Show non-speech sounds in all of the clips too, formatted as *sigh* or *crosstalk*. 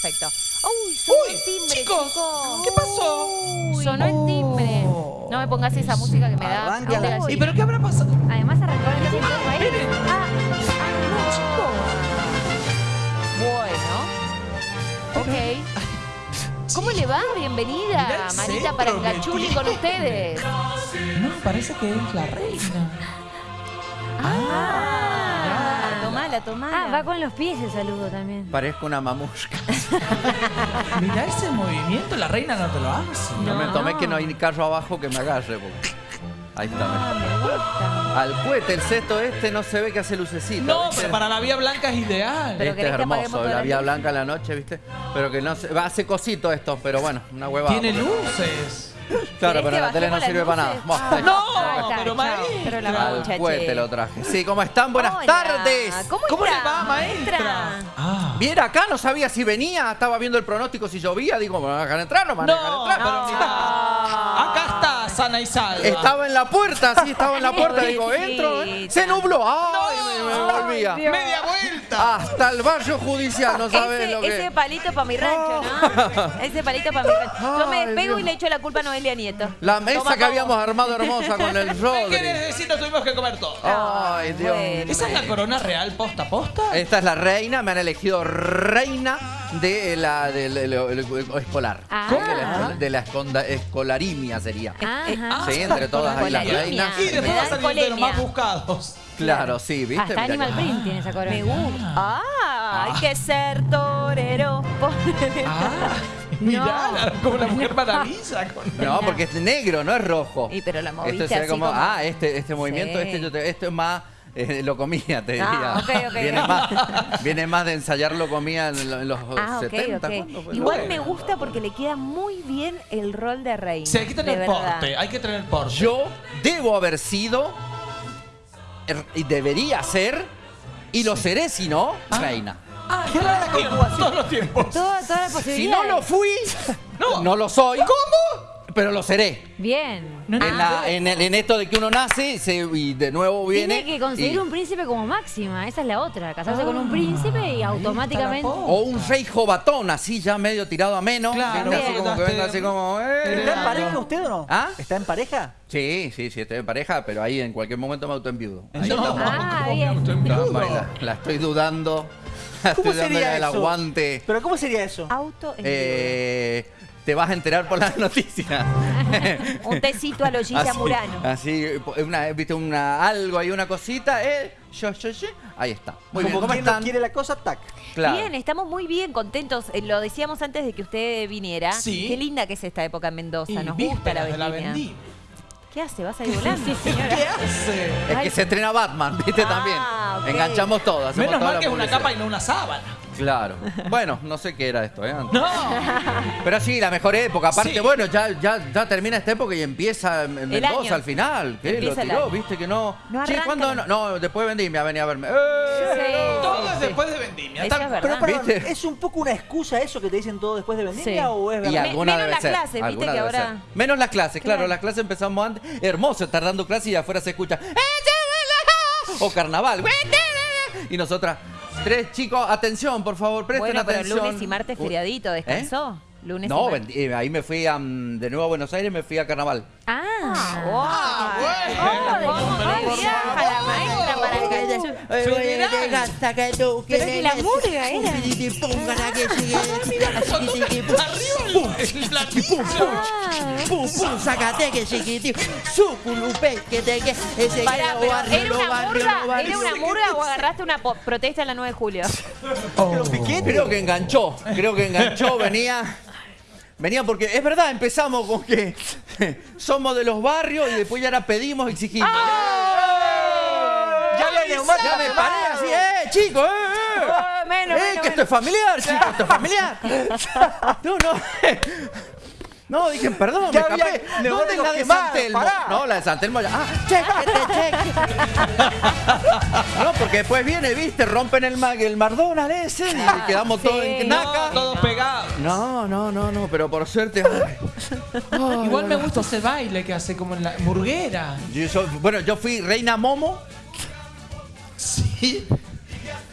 perfecto. Uy, sonó Uy, el timbre, chicos, chicos. ¿qué pasó? Uy, sonó el timbre. No me pongas esa música que me da. ¿Y pero qué habrá pasado? Además arrancó el tiempo ahí. Miren. Ah, Bueno. Ok. ¿Cómo le va? Bienvenida, el Marita centro Parangachuli que con ustedes. No, parece que es la reina. Ah, Ah, va con los pies el saludo también. Parezco una mamusca. *laughs* Mirá ese movimiento, la reina no te lo hace. No, me No. tomé que no hay ni carro abajo que me agarre. porque- Ahí está. Ah, me gusta. Al cohete, el cesto este no se ve que hace lucecita. No, ¿viste? pero para la vía blanca es ideal. Pero este es hermoso, la vía blanca a la noche, ¿viste? Pero que no se... Va, hace cosito esto, pero bueno, una huevada. Tiene porque- luces. Claro, ¿Querés pero la tele no sirve para nada. Ah, No, está, pero maestra. Pero la cohete lo traje. Sí, ¿cómo están? Buenas Hola. tardes. ¿Cómo, ¿Cómo le va, maestra? Ah. Bien, acá no sabía si venía, estaba viendo el pronóstico si llovía, digo, ¿me van a dejar entrar? No me van a dejar No, entrar. pero mira, acá está sana y salva. Estaba en la puerta, sí, estaba en la puerta, *laughs* digo, entro. ¿eh? Se nubló, ¡ay! me, me volvía. Dios. Media vuelta. Hasta el barrio judicial, no sabes Ese, lo que... ese palito para mi rancho, ¿no? *laughs* Ese palito para mi rancho. Yo me despego y le echo la culpa a Noelia Nieto. La mesa Toma que habíamos armado hermosa con el *laughs* ¿Qué Rodri. quieres decir? Nos tuvimos que comer todo. Ay, Dios. Bueno. ¿Esa es la corona real posta posta? Esta es la reina, me han elegido reina de la del escolar. Ah. De la, de la esconda- escolarimia sería. Ajá. Sí, entre todas ahí las reinas. Y después va a salir de los más buscados. Claro, sí, ¿viste? Hasta Mirá Animal Print tiene esa corona. Me gusta. Ah, hay que ser torero. *laughs* Ah, mirá, la- como la mujer *laughs* maravilla. con- No, porque es negro, no es rojo. Y pero la moviste Este sería así como, como- ah, este, este movimiento, Sí. este, yo te- esto es más, eh, lo comía, te diría. Ah, ok, ok. Viene, más, viene más de ensayar lo comía en, lo- en los Ah, ok, 70. ok. ¿cuándo fue? Igual Bueno. me gusta porque le queda muy bien el rol de reina. Sí, hay que tener porte, hay que tener porte. Yo debo haber sido, debería ser, y lo seré si no, reina. Ah, todos los tiempos. Toda, toda la Si no lo fui, No. no lo soy. ¿Cómo? Pero lo seré. Bien. No, En, la- en el- en esto de que uno nace se- y de nuevo viene. Tiene que conseguir y- un príncipe como máxima. Esa es la otra. Casarse con un príncipe y automáticamente. O un rey jovatón, así ya medio tirado a menos. Claro, ¿viste? así bien. como que venga así como. eh. ¿Está en pareja usted o no? ¿Ah? ¿Está en pareja? Sí, sí, sí, estoy en pareja, pero ahí en cualquier momento me autoenviudo. Ahí No, estamos. Ah, ¿cómo bien. me Estamos la, la estoy dudando. La ¿Cómo estoy dando sería el eso? aguante. ¿Pero cómo sería eso? Auto Eh, te vas a enterar por las *laughs* noticias. *laughs* Un tecito a Lollita Murano. Así, una, viste, una, algo ahí, una cosita, eh, yo, yo, yo. Ahí está. Muy bien, Como ¿cómo están? quiere la cosa, tac. Claro. Bien, estamos muy bien, contentos. Eh, Lo decíamos antes de que usted viniera. Sí. Qué linda que es esta época en Mendoza. Y Nos gusta la vendimia. ¿Qué hace? ¿Vas a ir volando, *laughs* señora? ¿Qué hace? Es que se estrena Batman, viste Ah, también. Ok. Enganchamos todo, hacemos Menos toda mal la que es una publicidad. capa y no una sábana. Claro. *laughs* Bueno, no sé qué era esto, ¿eh? antes. No. Pero sí, la mejor época. Aparte, Sí. bueno, ya, ya, ya termina esta época y empieza en Mendoza año. al final. ¿Qué? Lo Empieza el tiró, año. viste que no. No Che, arranca, ¿cuándo no. no? Después de vendimia venía a verme. ¡Eh! Todo es sí. después de vendimia. Eso Tal- es verdad. Pero perdón, ¿Viste? ¿es un poco una excusa eso que te dicen todo después de vendimia Sí. o es Y verdad? Alguna menos debe las ser, clases, viste alguna que debe ahora- ser. Menos las clases, claro. Claro. Las clases empezamos antes. Hermoso estar dando clases y afuera se escucha. O carnaval. Y nosotras, tres chicos, atención, por favor, presten Bueno, pero atención. lunes y martes feriadito, ¿eh? Lunes No, eh, ahí me fui a, mm, de nuevo a Buenos Aires, me fui a carnaval. Ah. Ah, bueno. ¿Cómo Por viaja la maestra para el gallo? Federal. Pero que la murga era. Arriba el platillo. Pum, pum, sacate que chiquitín. Suculupe, que te que ese Pará, pero ¿era una murga? ¿Era una murga o agarraste una protesta en la 9 de julio? Creo que enganchó, creo que enganchó, venía. Venía porque es verdad, empezamos con que *laughs* somos de los barrios y después ya la pedimos, exigimos. Ya había neumático Ya me paré así, eh, chicos, eh, eh. Oh, menos, Eh, menos, que esto es familiar, chicos, esto es familiar. *laughs* No, no. No, dije, perdón, Ya me había escapé. ¿Dónde la de quemados, San Telmo? pará. No, la de San Telmo ya. Ah, chequete, chequete. *laughs* No, porque después viene, viste, rompen el, el McDonald's ese y quedamos todos en naca. No, todos pegados. No, no, no, no, pero por suerte. *laughs* Igual me gusta ese baile que hace como en la murguera. Yo soy- bueno, yo fui reina Momo Sí.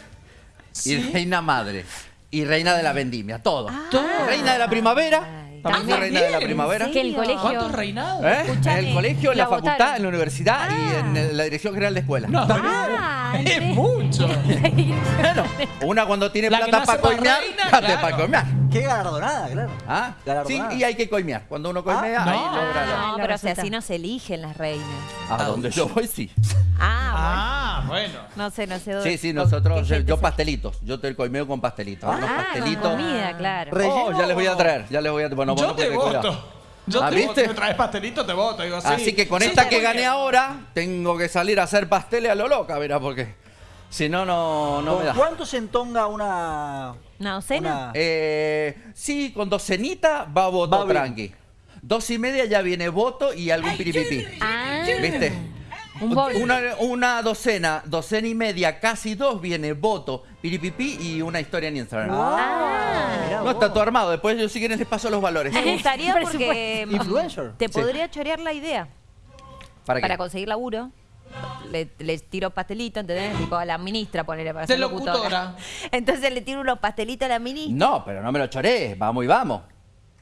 *laughs* y reina madre. y reina de la vendimia, todo. Ah. Reina de la primavera, también fui también. reina de la primavera. Que el colegio. ¿Cuántos reinados? ¿Eh? En el colegio, en la, la facultad, en la universidad y en el- la dirección general de escuela. No, Ah, es mucho. Bueno, una cuando tiene La plata no para coimear, plata para coimear. Qué galardonada, claro. ¿Ah? Sí, y hay que coimear. Cuando uno coimea, Ah, ahí no. logra la- No, la pero si así no se eligen las reinas. A donde yo voy, sí. Ah, Ah, bueno. No sé, no sé dónde. Sí, sí, con nosotros, yo, se- pastelitos. Yo te coimeo con pastelitos. unos Ah, con pastelitos. comida, claro. Oh, ¿Relleno ya les voy a traer, ya les voy a Bueno, Yo te voto. Yo Ah, te ¿viste? voto. Me traes pastelito, te voto. Digo, sí. Así que con Sí, esta que gané ahora, tengo que salir a hacer pasteles a lo loca, verá, porque si no, no, no me ¿Con da. cuánto se entonga una. ¿Una docena? una- Eh, sí, con docenita va voto Va tranqui. Dos y media ya viene voto y algún piripipí. Ah, ¿Viste? Un. Una, una docena, docena y media, casi dos viene voto, piripipí y una historia en Instagram. Ah, mirá No está todo armado, después yo si quieren les paso los valores. Me gustaría porque mm, Influencer. te Sí. podría chorear la idea ¿Para qué? para conseguir laburo. Le, le tiro pastelito, ¿entendés? Tipo a la ministra, ponerle para De ser locutora. locutora. *laughs* Entonces le tiro unos pastelitos a la ministra. No, pero no me lo choré, vamos y vamos.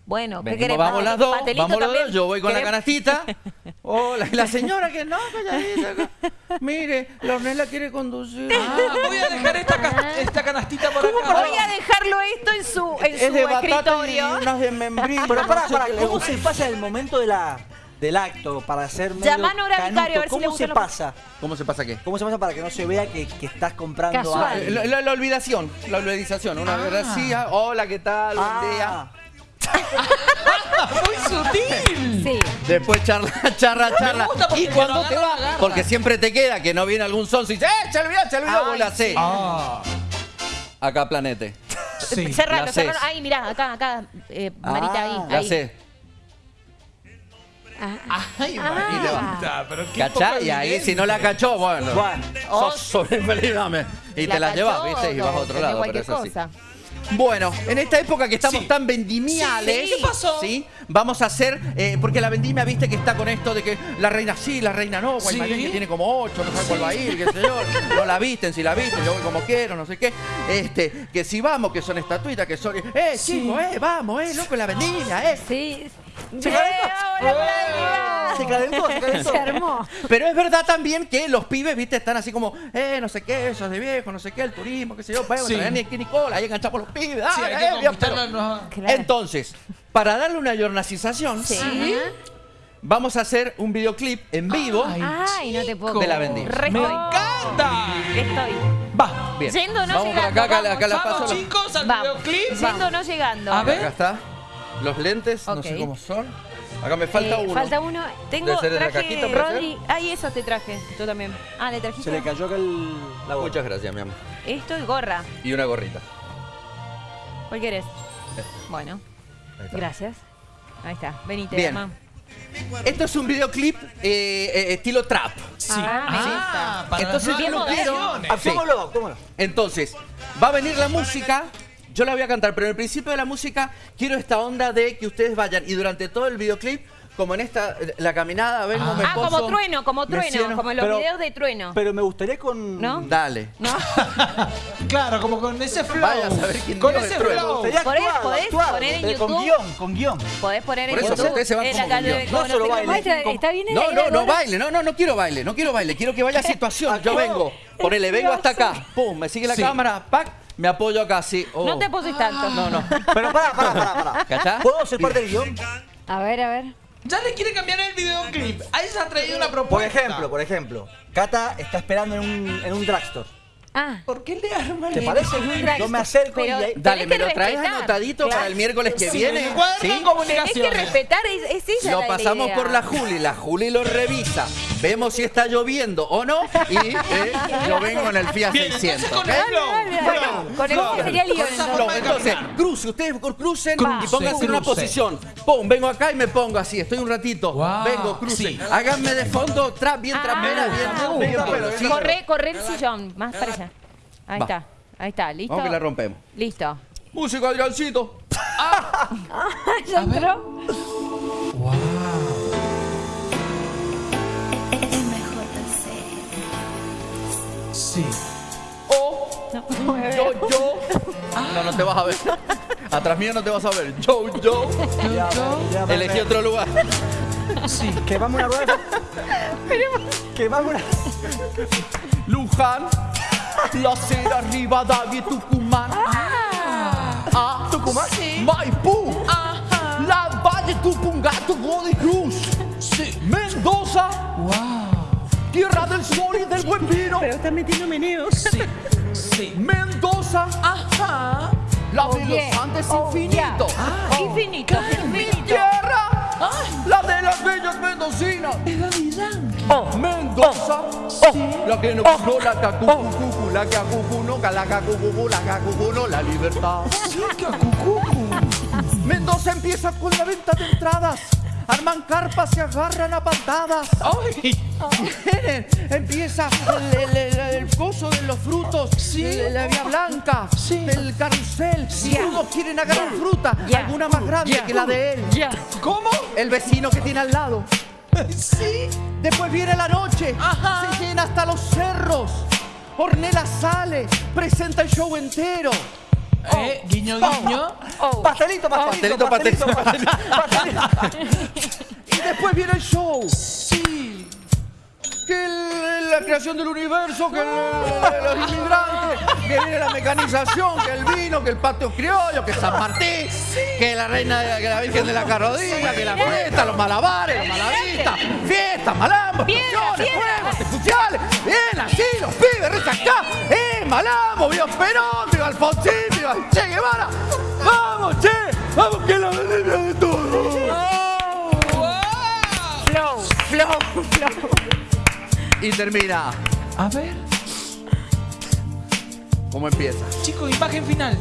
Bueno, ¿qué querés? vamos las dos, vamos también. dos, yo voy con la canastita. *laughs* Hola, la señora que no, calladita. *laughs* Mire, la Ornella quiere conducir. Ah, voy a dejar esta, cas- esta canastita por acá. Voy a dejarlo esto en su, en es su de y escritorio. unas de membrillo. Pero para, para, ¿cómo se pasa el momento de la, del acto para hacer medio Llamá a? Vicario, a ver si ¿Cómo le gustan se pasa? ¿Cómo se pasa qué? ¿Cómo se pasa para que no se vea que, que estás comprando algo? La, la- la olvidación, la olvidación. Una Ah. gracia, hola, ¿qué tal? Buen día. Ah, Muy sutil. Sí. Después charla, *laughs* charla, charla. Y cuando te va, agarra. porque siempre te queda que no viene algún sonso y dice, ¡eh, se olvidó, se olvidó! Vos la hacés. Ah, Acá, planete. sí. *laughs* Cerralo, la cerralo. Ay, mirá, acá, acá. Eh, Marita, Ah, ahí. La ahí. sé. Ay, Ah. Marita, pero qué ¿Cachá? Y ahí si no la cachó, bueno. Bueno. Sos sobreviviente, dame. Y te la cachó llevas, ¿viste? Y vas a otro lado. Pero es así. Bueno, en esta época que estamos Sí. tan vendimiales, Sí, ¿qué pasó? ¿sí? Vamos a hacer, eh, porque la vendimia, viste que está con esto de que la reina sí, la reina no, Guaymallén Sí. que tiene como ocho, no sabe cuál va a ir, qué sé yo, no la visten, si la visten, yo voy como quiero, no sé qué. Este, que si vamos, que son estatuitas, que son, eh, chicos, eh, vamos, eh, loco, la vendimia, eh. Sí. ¿Se calentó? hola, Flavia. Se calentó, se calentó. Se armó. Pero es verdad también que los pibes, viste, están así como, eh, no sé qué, esos de viejo, no sé qué, el turismo, qué sé yo, bueno, Sí. traer ni aquí Nicola, ahí enganchamos los pibes, Sí, hay que eh, Claro. Entonces, para darle una yornacización, Sí. vamos a hacer un videoclip en vivo. Ay, Ay, no te puedo. De la vendimia. ¡Me estoy. encanta! Estoy. Va. Bien. Yendo o no vamos llegando, acá, acá, vamos. acá la paso. Vamos, chicos, al Vamos. videoclip. Yendo o no llegando. A ver. Acá está. Los lentes, no sé cómo son. Acá me falta Eh, uno. Falta uno. Tengo de la traje cajita. Rodri. Ay, eso te traje. Yo también. Ah, le trajiste. Se le cayó acá el, la boca. Muchas gracias, mi amor. Esto y gorra. Y una gorrita. ¿Cuál querés? Bueno, Ahí está. gracias. Ahí está. Venite, Bien. mamá. Esto es un videoclip eh, eh, estilo trap. Sí. Ah, Ah, para Entonces, nuevas lo quiero. actuémoslo. Entonces, va a venir la música. Yo la voy a cantar, pero en el principio de la música quiero esta onda de que ustedes vayan y durante todo el videoclip, como en esta, la caminada, vengo, me Ah, como trueno, como trueno, sieno. como en los Pero- videos de trueno. Pero me gustaría con. ¿No? Dale. ¿No? *laughs* Claro, como con ese flow. Vaya a saber quién Con ese flow. Podés- actuado, podés actuado, poner en pero Con YouTube. guion, con guion. Podés poner Por en eso, YouTube. ustedes se van eh, como con guion. No solo baile. está bien No, no, no baile, no, no, no quiero baile, no quiero baile, quiero que vaya *laughs* a situación. Yo vengo, ponele, vengo hasta acá, *laughs* pum, me sigue la cámara, pac, me apoyo acá así. oh. No te poses tanto. No, no. *laughs* Pero pará, pará, pará, pará. ¿Cachá? ¿Puedo ser parte del guion? A ver, a ver. Ya le quiere cambiar el videoclip. Ahí se ha traído una propuesta. Por ejemplo, por ejemplo, Cata está esperando en un, en un drugstore. Ah, ¿Por qué le arma ¿Te parece? Yo me acerco y ahí- Dale, me lo traes respetar. anotadito Claro. para el miércoles que Sí, viene. ¿sí? Tenés que comunicaciones. respetar, es, es esa Lo la pasamos idea. por la Juli, la Juli lo revisa, vemos si está lloviendo o no y eh, *laughs* yo vengo en el Fiat Bien, 600. entonces con el flow. Sería entonces. cruce, ustedes crucen Cruce, y pónganse en una posición. Pum, vengo acá y me pongo así, estoy un ratito. Wow, Vengo, cruce. sí. Háganme de fondo, trap, bien Ah, trapera, bien, uh, bien. Corre, corre el sillón, más para allá. Ahí Va. está, ahí está, listo. Vamos que la rompemos. Listo. Música, Adriancito. *laughs* ya entró. Sí. O Yo, yo. No, no te vas a ver. Atrás mío no te vas a ver. Yo, yo. Ya, ya, Elegí otro lugar. Sí. Que vamos a una rueda. Que vamos a una... Luján. La Cera, Rivadavia y Tucumán. Ah, ¿Tucumán? Maipú. La Valle, Tupungato, Godoy Cruz. Sí. Mendoza. Wow. Tierra del sol y del buen vino. estás metiendo meneos. Sí. Sí. Mendoza. Ajá. La de los Andes Oh, infinito. yeah. Infinito, Mi tierra. La de las bellas mendocinas. Es Daddy Yankee. Mendoza, la que no cuno, la cacucucu, la cacucu, no, la cacucu, la cacucu, no, la libertad. Mendoza empieza con la venta de entradas. Arman carpas, se agarran a patadas. *laughs* Empieza el, el, de los frutos, Sí. la vía blanca, Sí. el carrusel. Ya. Todos quieren agarrar fruta, Ya. alguna más grande que la de él. ¿Cómo? El vecino que tiene al lado. *laughs* Sí. Después viene la noche, Ajá. se llena hasta los cerros. Ornella sale, presenta el show entero. Eh, guiño, guiño. Oh. Pastelito, pastelito, Pastelito, pastelito, pastelito. *laughs* Y después viene el show. Que el- la creación del universo, que el- los inmigrantes, que viene la mecanización, que el vino, que el patio criollo, que San Martín, que la reina, de- que la Virgen de la Carrodilla, que la fiesta, los malabares, los malabaristas, fiestas, malambos, explosiones, fuegos, artificiales, bien así, los pibes, risa acá, eh, malambo, viva Perón, viva Alfonsín, viva Che Guevara, vamos, che, vamos que la Y termina, A ver. ¿cómo empieza? Chicos, imagen final.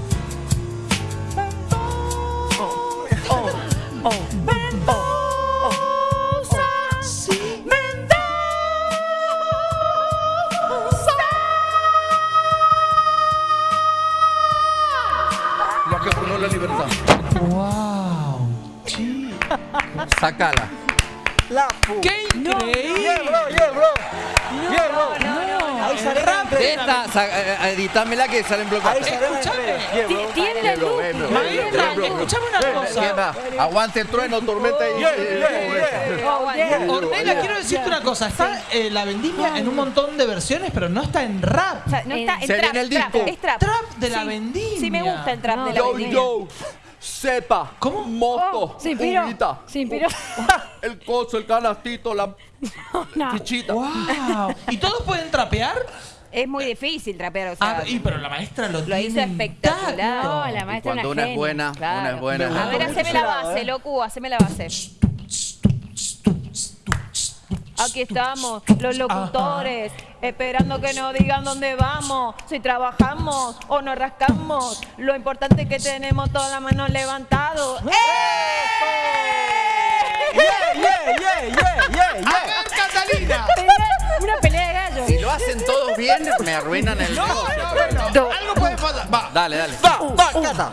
Lo que formó la libertad. Wow. Sí. Sácala. ¡Qué increíble! bro, yeah, bro. Yeah, bro. Ahí sale De esta, eh, editámela que salen sale Escuchame. Tiene la luz. Escuchame una cosa. Aguante trueno, tormenta y... Ornella, quiero decirte una cosa. Está eh, la vendimia en un montón de versiones, pero no está en rap. O sea, no está en trap, el es trap. Trap de la Sí, vendimia. Sí, me gusta el trap No. de la Yo, vendimia. Yo, sepa, ¿Cómo? moto, Oh, se inspiró. uvita, Se inspiró. *laughs* el coso, el canastito, la *laughs* No. fichita. Wow. ¿Y todos pueden trapear? Es muy difícil trapear, o sea. Ah, y pero la maestra lo, Lo hizo espectacular. intacto. No, la Y maestra cuando una una es buena, Claro. una es buena. A ver, Bueno, haceme la base, ¿eh? locu, haceme la base. Aquí estamos, los locutores, esperando que nos digan dónde vamos, si trabajamos o nos rascamos. Lo importante es que tenemos todas las manos levantadas. Yeah, yeah, yeah, yeah, yeah, yeah. Catalina! Una pelea de gallos. Si lo hacen todos bien, me arruinan el negocio. Algo puede pasar. Va. Dale, dale. Va, va, cata.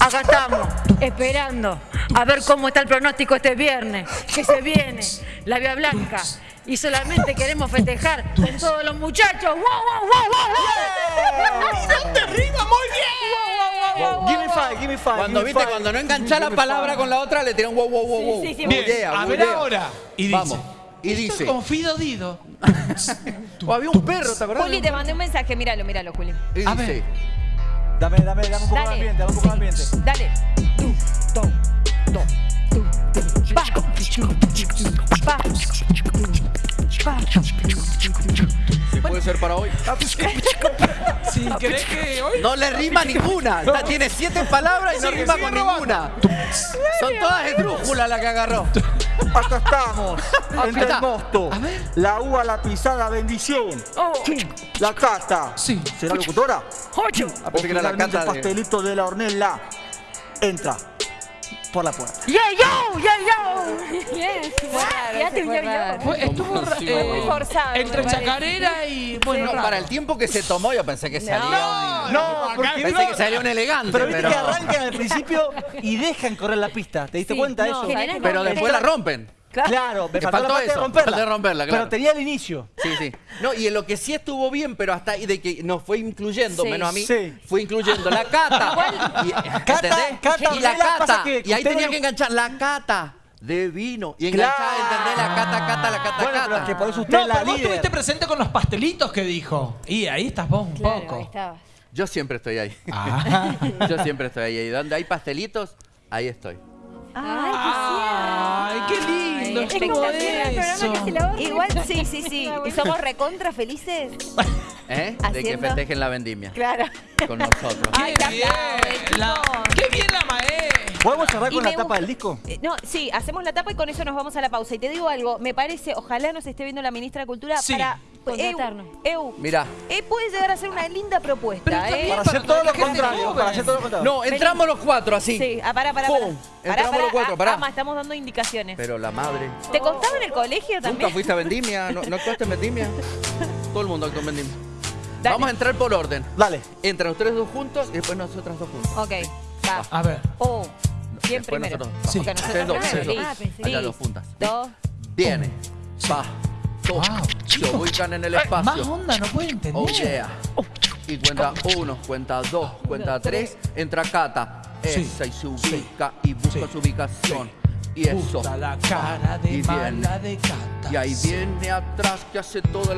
Acá estamos, esperando a ver cómo está el pronóstico este viernes, que se viene la Vía Blanca. Y solamente queremos festejar con todos los muchachos. ¡Wow, wow, wow, wow, ¡No te rima muy bien! Give me five, give me five. Cuando give me viste, five. cuando no enganchás la palabra five. con la otra, le tiran wow, wow, wow, wow. Sí, sí, sí, Bien, Bullea, a ver bullea. ahora. Y dice, Vamos. Y dice. con Fido Dido. O *laughs* había un perro, ¿te acordás? Juli, te mandé un mensaje, míralo, míralo, Juli. Y A dice. ver. Dame, dame, dame un poco de ambiente, dame un poco de ambiente. Dale. ¿Se puede ser para hoy? Que. No le rima ninguna. *laughs* Está- Tiene siete palabras y no Sigue, rima sigue con robando. ninguna. Son todas esdrújulas las que agarró. Acá estamos, *laughs* entre está. el mosto. A ver. La uva, la pisada, bendición. Oh, La cata. Sí. ¿Será locutora? ocho. Ah, pensé que era la cata de... pastelito de la hornella. Entra por la puerta. Yeah, yo, yeah, yo. Yes. *laughs* raro, Ya te ese fue yo, raro. yo. Fue- Estuvo sí, eh, muy forzado, Entre chacarera y. Bueno, No, para el tiempo que se tomó, yo pensé que salía un... No, acá- porque Pensé que salía un elegante, Pero viste pero... que arrancan al principio y dejan correr la pista. ¿Te diste Sí, cuenta de no, eso? ¿sabes Pero después la rompen. Claro, me Que faltó la de romperla. faltó de romperla, claro. Pero tenía el inicio. Sí, sí. No, y en lo que sí estuvo bien, pero hasta ahí de que nos fue incluyendo, Sí. menos a mí, Sí. fue incluyendo la cata. *laughs* Y, ¿entendés? cata, y la ¿qué la pasa cata. que y ahí tenía no- que enganchar la cata de vino. Y enganchar, Claro. ¿entendés? La cata, cata, la cata, Bueno, pero cata. es que por eso usted No, la pero vos estuviste presente con los pastelitos que dijo. Y ahí estás vos un Claro, poco. ahí estabas. Yo siempre estoy ahí. Ah. *laughs* Yo siempre estoy ahí. Y donde hay pastelitos, ahí estoy. Ay, qué lindo. Ay, espectacular el eso. Igual, sí, sí, sí. *laughs* Y somos recontra felices. *laughs* ¿Eh? De que Haciendo- festejen la vendimia Claro. con nosotros. Ay, Qué qué bien. la-. Qué bien la. ¿Podemos cerrar con la tapa del disco? Eh, No, sí, hacemos la tapa y con eso nos vamos a la pausa. Y te digo algo, me parece, ojalá nos esté viendo la ministra de Cultura Sí. para. Eu, Eu, Mirá. eh, puede llegar a ser una linda propuesta, ¿eh? Para para hacer todo lo contrario. joven. Para hacer todo lo contrario. No, entramos los cuatro así. Sí, ah, pará, pará, Entramos pará, los cuatro, pará. Ama, estamos dando indicaciones. Pero la madre. ¿Te contaba en el colegio ¿Nunca también? fuiste a Vendimia? ¿No, no actuaste en Vendimia? *laughs* Todo el mundo actuó en Vendimia. Dale. Vamos a entrar por orden. Dale. Entran ustedes dos juntos y después nosotras dos juntos. Ok, va. A ver. Oh, ¿quién Después primero? nosotros. Sí. Ok, nosotros dos, primero. Ah, pensé Allá dos juntas. Dos. Viene. Va. To. Wow, Se ubican en el Más espacio. onda no puede entender. Oh yeah. Y cuenta uno, cuenta dos, cuenta tres. Entra Cata. Sí. Esa y se ubica y busca su ubicación. Y eso. La cara de Y viene. de cata. Y ahí viene atrás que hace toda la